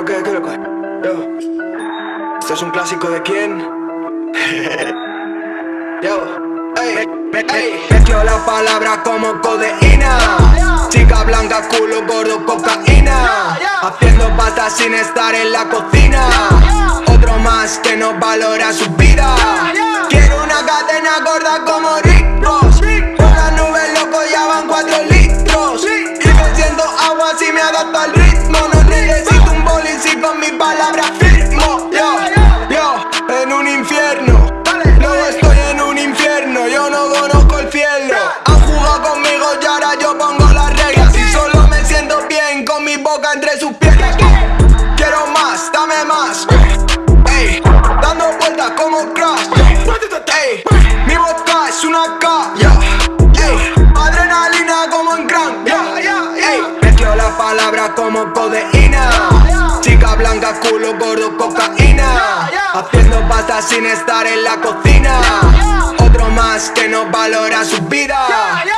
lo que, qué lo que. Yo. ¿Esto es un clásico de quién? Yo. Ey, ey, mezclo la palabra como codeína Chica blanca, culo gordo, cocaína Haciendo pasta sin estar en la cocina como crash. Mi boca es una K adrenalina como en crank Ey, mezclo la palabra como codeína. Chica blanca, culo gordo, cocaína. Haciendo pasta sin estar en la cocina. Otro más que no valora su vida